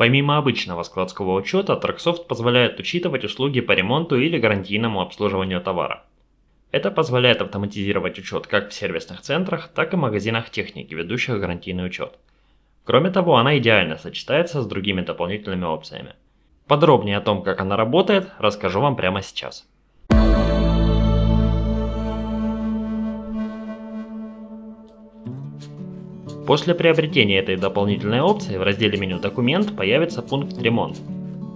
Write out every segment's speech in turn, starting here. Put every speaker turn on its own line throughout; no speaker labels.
Помимо обычного складского учета, Tracksoft позволяет учитывать услуги по ремонту или гарантийному обслуживанию товара. Это позволяет автоматизировать учет как в сервисных центрах, так и магазинах техники, ведущих гарантийный учет. Кроме того, она идеально сочетается с другими дополнительными опциями. Подробнее о том, как она работает, расскажу вам прямо сейчас. После приобретения этой дополнительной опции в разделе меню «Документ» появится пункт «Ремонт».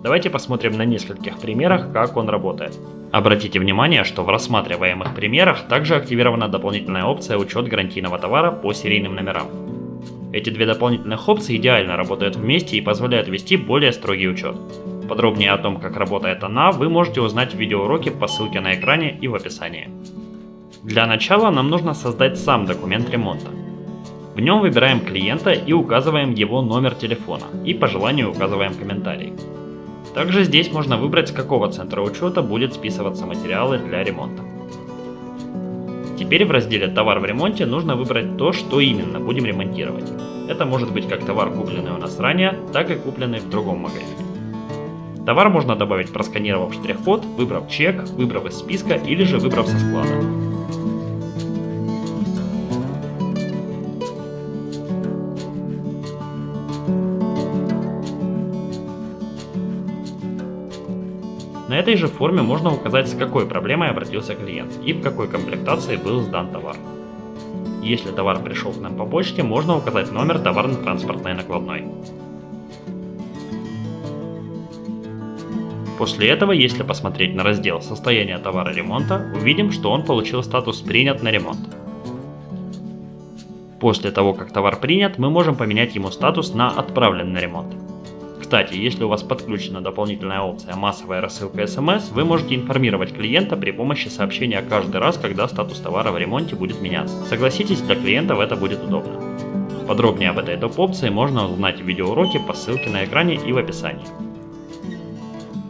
Давайте посмотрим на нескольких примерах, как он работает. Обратите внимание, что в рассматриваемых примерах также активирована дополнительная опция «Учет гарантийного товара по серийным номерам». Эти две дополнительных опции идеально работают вместе и позволяют вести более строгий учет. Подробнее о том, как работает она, вы можете узнать в видеоуроке по ссылке на экране и в описании. Для начала нам нужно создать сам документ ремонта. В нем выбираем клиента и указываем его номер телефона и по желанию указываем комментарий. Также здесь можно выбрать с какого центра учета будет списываться материалы для ремонта. Теперь в разделе «Товар в ремонте» нужно выбрать то, что именно будем ремонтировать. Это может быть как товар, купленный у нас ранее, так и купленный в другом магазине. Товар можно добавить, просканировав штрих-код, выбрав чек, выбрав из списка или же выбрав со склада. Этой же форме можно указать, с какой проблемой обратился клиент и в какой комплектации был сдан товар. Если товар пришел к нам по почте, можно указать номер товарно-транспортной накладной. После этого, если посмотреть на раздел «Состояние товара ремонта», увидим, что он получил статус «Принят на ремонт». После того, как товар принят, мы можем поменять ему статус на «Отправлен на ремонт». Кстати, если у вас подключена дополнительная опция «Массовая рассылка СМС», вы можете информировать клиента при помощи сообщения каждый раз, когда статус товара в ремонте будет меняться. Согласитесь, для клиентов это будет удобно. Подробнее об этой доп-опции можно узнать в видеоуроке по ссылке на экране и в описании.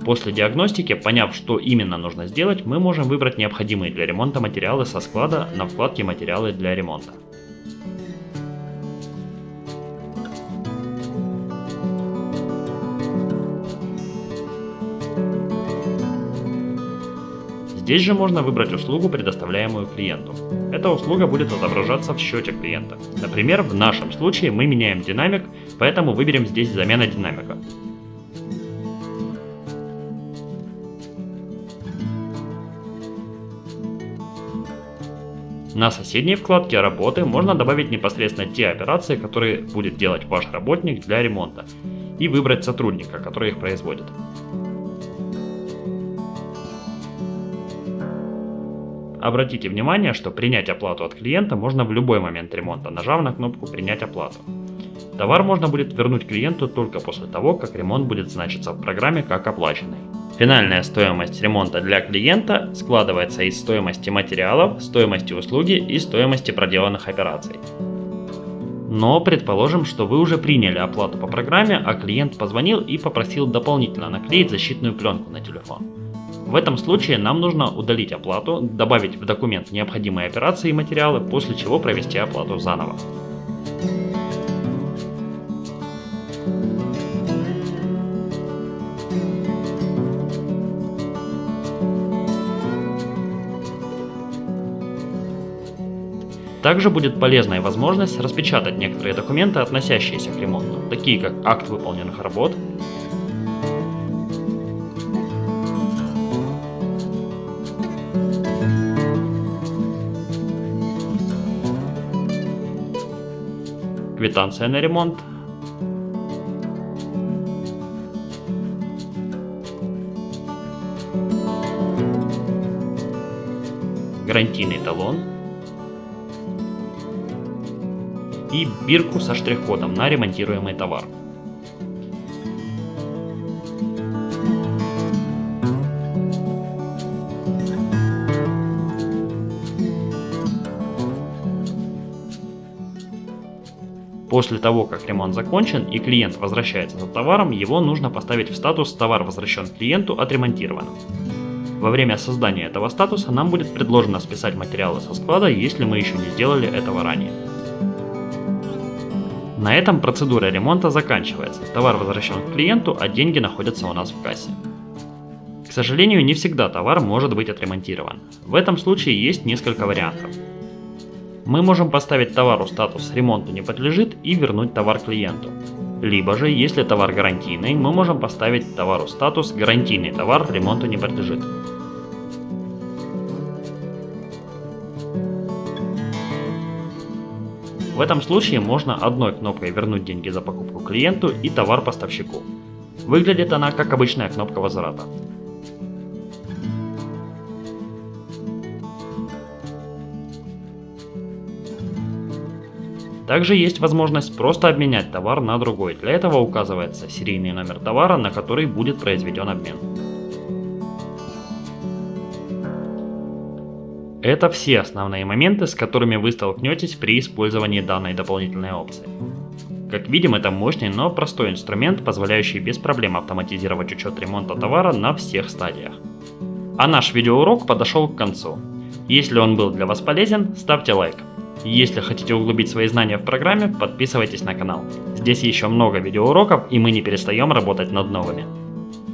После диагностики, поняв, что именно нужно сделать, мы можем выбрать необходимые для ремонта материалы со склада на вкладке «Материалы для ремонта». Здесь же можно выбрать услугу, предоставляемую клиенту. Эта услуга будет отображаться в счете клиента. Например, в нашем случае мы меняем динамик, поэтому выберем здесь замена динамика. На соседней вкладке работы можно добавить непосредственно те операции, которые будет делать ваш работник для ремонта, и выбрать сотрудника, который их производит. Обратите внимание, что принять оплату от клиента можно в любой момент ремонта, нажав на кнопку «Принять оплату». Товар можно будет вернуть клиенту только после того, как ремонт будет значиться в программе как оплаченный. Финальная стоимость ремонта для клиента складывается из стоимости материалов, стоимости услуги и стоимости проделанных операций. Но предположим, что вы уже приняли оплату по программе, а клиент позвонил и попросил дополнительно наклеить защитную пленку на телефон. В этом случае нам нужно удалить оплату, добавить в документ необходимые операции и материалы, после чего провести оплату заново. Также будет полезная возможность распечатать некоторые документы, относящиеся к ремонту, такие как акт выполненных работ, квитанция на ремонт. Гарантийный талон. И бирку со штрих-кодом на ремонтируемый товар. После того, как ремонт закончен и клиент возвращается за товаром, его нужно поставить в статус «Товар возвращен клиенту, отремонтирован». Во время создания этого статуса нам будет предложено списать материалы со склада, если мы еще не сделали этого ранее. На этом процедура ремонта заканчивается, товар возвращен к клиенту, а деньги находятся у нас в кассе. К сожалению, не всегда товар может быть отремонтирован. В этом случае есть несколько вариантов. Мы можем поставить товару статус «ремонту не подлежит» и вернуть товар клиенту. Либо же, если товар гарантийный, мы можем поставить товару статус «гарантийный товар ремонту не подлежит». В этом случае можно одной кнопкой вернуть деньги за покупку клиенту и товар поставщику. Выглядит она как обычная кнопка возврата. Также есть возможность просто обменять товар на другой. Для этого указывается серийный номер товара, на который будет произведен обмен. Это все основные моменты, с которыми вы столкнетесь при использовании данной дополнительной опции. Как видим, это мощный, но простой инструмент, позволяющий без проблем автоматизировать учет ремонта товара на всех стадиях. А наш видеоурок подошел к концу. Если он был для вас полезен, ставьте лайк. Если хотите углубить свои знания в программе, подписывайтесь на канал. Здесь еще много видеоуроков и мы не перестаем работать над новыми.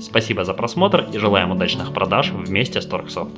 Спасибо за просмотр и желаем удачных продаж вместе с Торксофт.